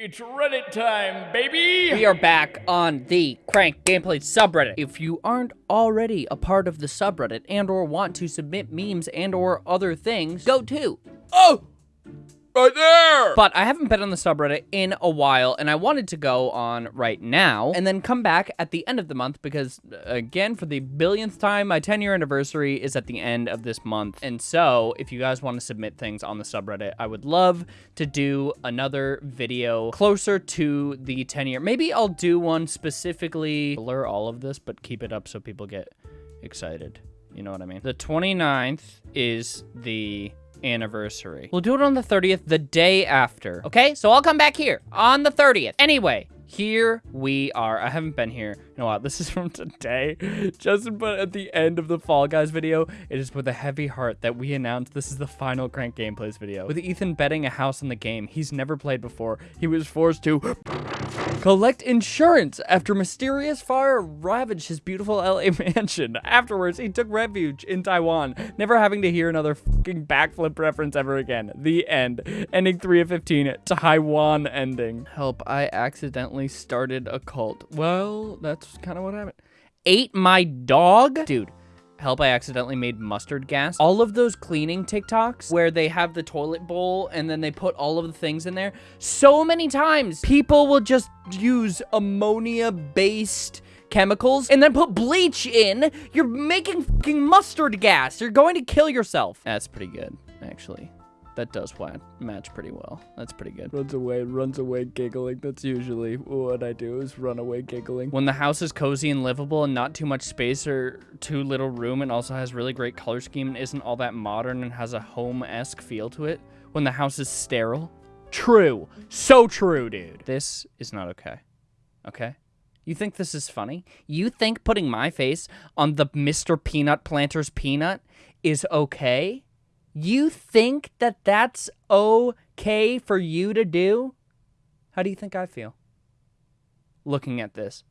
It's Reddit time, baby! We are back on the Crank Gameplay subreddit. If you aren't already a part of the subreddit and or want to submit memes and or other things, go to. Oh! Right there! But I haven't been on the subreddit in a while, and I wanted to go on right now, and then come back at the end of the month, because, uh, again, for the billionth time, my 10-year anniversary is at the end of this month. And so, if you guys want to submit things on the subreddit, I would love to do another video closer to the 10-year. Maybe I'll do one specifically, blur all of this, but keep it up so people get excited. You know what I mean? The 29th is the anniversary. We'll do it on the 30th, the day after. Okay, so I'll come back here on the 30th. Anyway, here we are. I haven't been here in a while. This is from today. Justin put at the end of the Fall Guys video, it is with a heavy heart that we announced this is the final Crank Gameplays video. With Ethan betting a house on the game he's never played before, he was forced to collect insurance after mysterious fire ravaged his beautiful LA mansion. Afterwards, he took refuge in Taiwan, never having to hear another fucking backflip reference ever again. The end. Ending 3 of 15. Taiwan ending. Help, I accidentally started a cult. Well, that's kind of what happened. Ate my dog? Dude, help I accidentally made mustard gas. All of those cleaning TikToks where they have the toilet bowl and then they put all of the things in there. So many times people will just use ammonia based chemicals and then put bleach in. You're making fucking mustard gas. You're going to kill yourself. That's pretty good, actually. That does match pretty well. That's pretty good. Runs away, runs away giggling. That's usually what I do is run away giggling. When the house is cozy and livable and not too much space or too little room and also has really great color scheme and isn't all that modern and has a home-esque feel to it. When the house is sterile. True. So true, dude. This is not okay. Okay? You think this is funny? You think putting my face on the Mr. Peanut Planter's peanut is okay? You think that that's okay for you to do? How do you think I feel looking at this?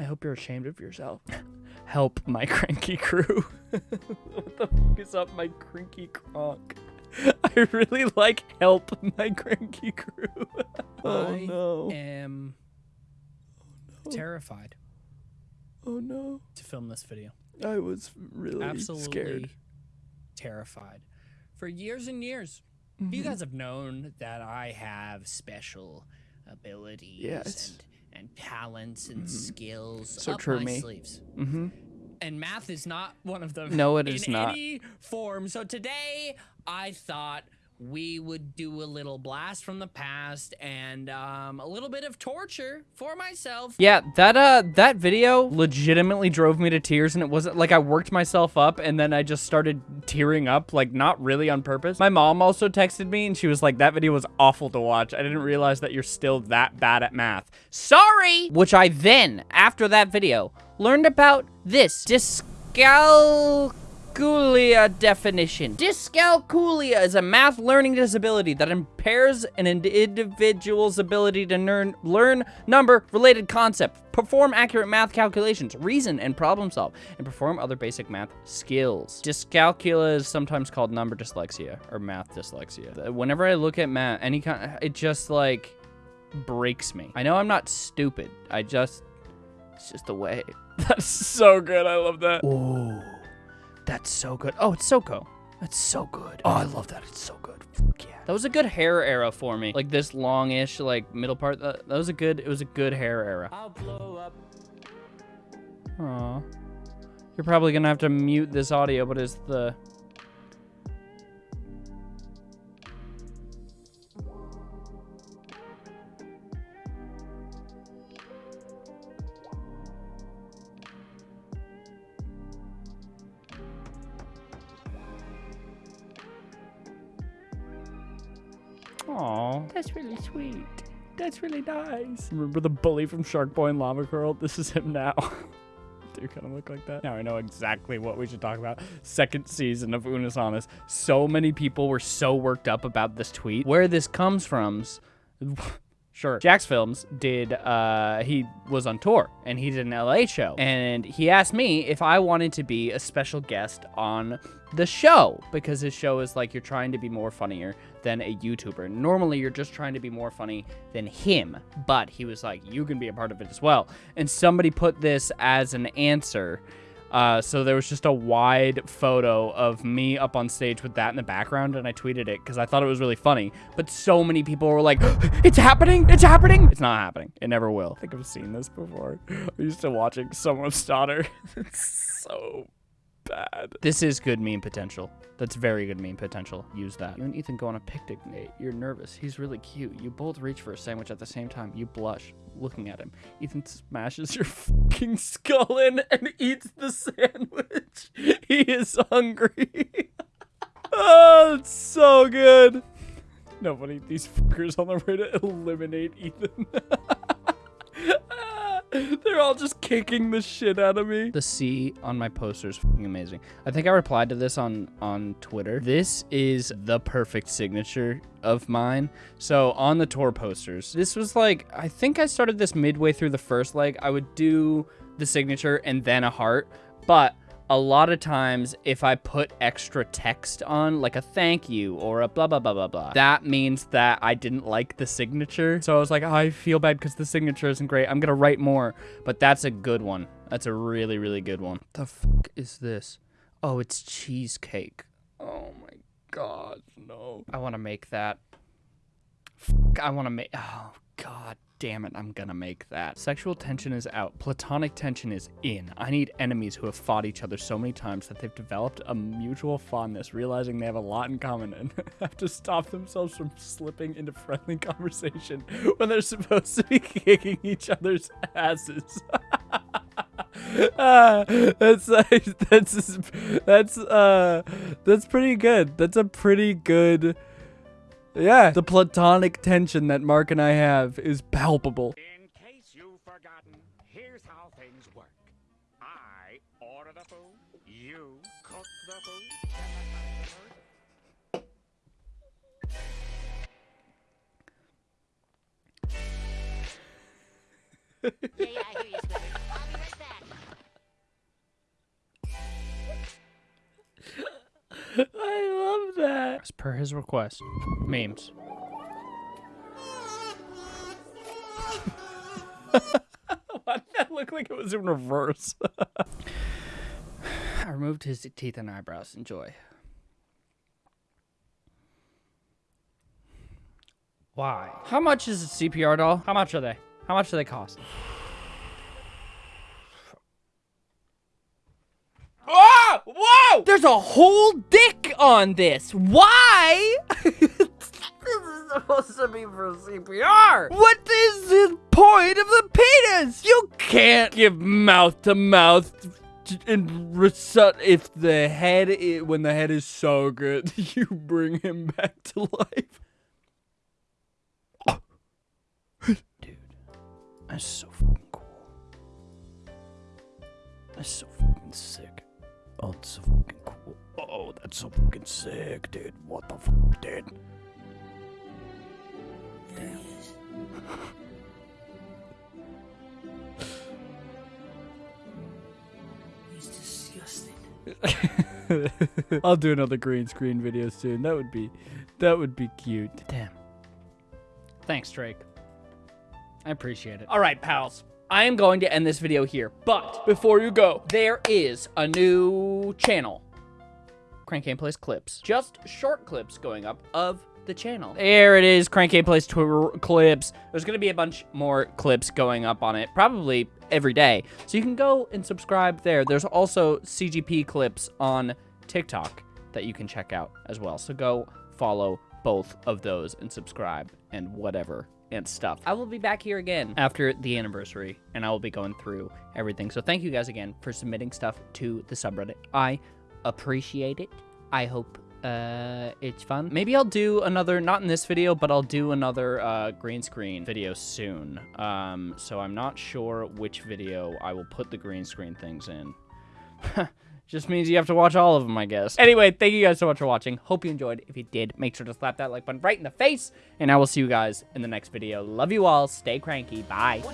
I hope you're ashamed of yourself. Help my cranky crew. what the fuck is up, my cranky cronk? I really like help my cranky crew. oh I no. am oh, no. terrified Oh no. to film this video. I was really Absolutely scared. terrified. For years and years, Mm-hmm. you guys have known that I have special abilities Yes. and, and talents and skills So up true, my me. sleeves. Mm-hmm. And math is not one of them. No, it is not. any form. So today, I thought we would do a little blast from the past and um, a little bit of torture for myself. Yeah, that uh that video legitimately drove me to tears and it wasn't like I worked myself up and then I just started tearing up like not really on purpose. My mom also texted me and she was like that video was awful to watch. I didn't realize that you're still that bad at math. Sorry. Which I then after that video learned about this dyscalculia definition. Dyscalculia is a math learning disability that impairs an individual's ability to learn, learn number-related concepts, perform accurate math calculations, reason and problem solve, and perform other basic math skills. Dyscalculia is sometimes called number dyslexia or math dyslexia. Uh, whenever I look at math, any kind, it just like breaks me. I know I'm not stupid. I just, it's just the way. That's so good. I love that. Ooh, that's so good. Oh, it's Soko. That's so good. Oh, I love that. It's so good. Fuck yeah. That was a good hair era for me. Like this longish, like middle part. That, that was a good. It was a good hair era. I'll blow up. Aw. You're probably gonna have to mute this audio, but it's the. That's really sweet. That's really nice. Remember the bully from Shark Boy and Lava Girl? This is him now. Do kind of look like that. Now I know exactly what we should talk about. Second season of Unus Annus. so many people were so worked up about this tweet. Where this comes from, Sure. Jacksfilms did, uh, he was on tour and he did an LA show. And he asked me if I wanted to be a special guest on the show because his show is like you're trying to be more funnier than a YouTuber. Normally, you're just trying to be more funny than him, but he was like, you can be a part of it as well. And somebody put this as an answer. Uh, so there was just a wide photo of me up on stage with that in the background, and I tweeted it because I thought it was really funny. But so many people were like, "It's happening! It's happening!" It's not happening. It never will. I think I've seen this before. I'm used to watching someone's daughter. it's so bad. This is good meme potential. That's very good meme potential. Use that. You and Ethan go on a picnic, Nate. You're nervous. He's really cute. You both reach for a sandwich at the same time. You blush looking at him. Ethan smashes your fucking skull in and eats the sandwich. He is hungry. Oh, it's so good. Nobody, these fuckers on the way to eliminate Ethan. They're all just kicking the shit out of me. The C on my poster is fucking amazing. I think I replied to this on on Twitter. This is the perfect signature of mine. So on the tour posters, this was like I think I started this midway through the first leg. I would do the signature and then a heart, but a lot of times if I put extra text on, like a thank you or a blah, blah, blah, blah, blah, that means that I didn't like the signature. So I was like, oh, I feel bad because the signature isn't great. I'm going to write more. But that's a good one. That's a really, really good one. The fuck is this? Oh, it's cheesecake. Oh my god, no. I want to make that. Fuck, I want to make. Oh god damn it, I'm gonna make that. Sexual tension is out. Platonic tension is in. I need enemies who have fought each other so many times that they've developed a mutual fondness, realizing they have a lot in common and have to stop themselves from slipping into friendly conversation when they're supposed to be kicking each other's asses. ah, that's that's that's uh that's pretty good. That's a pretty good yeah, the platonic tension that Mark and I have is palpable. In case you've forgotten, here's how things work. I order the food, you cook the food, Yeah, yeah, As per his request. Memes. Why did that look like it was in reverse? I removed his teeth and eyebrows. Enjoy. Why? How much is a CPR doll? How much are they? How much do they cost? Whoa! There's a whole dick on this. Why? this is supposed to be for CPR. What is the point of the penis? You can't give mouth to mouth and recite if the head i when the head is so good you bring him back to life dude that's so fucking cool that's so fucking sick oh that's so fucking cool oh that's so fucking sick dude what the fuck dude damn He's disgusting. I'll do another green screen video soon. That would be that would be cute. Damn. Thanks, Drake. I appreciate it. All right, pals. I am going to end this video here, but before you go, there is a new channel. Crank Gameplays clips. Just short clips going up of the channel. There it is, Crank Gameplays Twitter clips. There's going to be a bunch more clips going up on it, probably every day. So you can go and subscribe there. There's also CGP clips on TikTok that you can check out as well. So go follow both of those and subscribe and whatever and stuff. I will be back here again after the anniversary and I will be going through everything. So thank you guys again for submitting stuff to the subreddit. I appreciate it. I hope uh, it's fun. Maybe I'll do another, not in this video, but I'll do another uh, green screen video soon. Um, so I'm not sure which video I will put the green screen things in. Just means you have to watch all of them, I guess. Anyway, thank you guys so much for watching. Hope you enjoyed. If you did, make sure to slap that like button right in the face. And I will see you guys in the next video. Love you all. Stay cranky. Bye.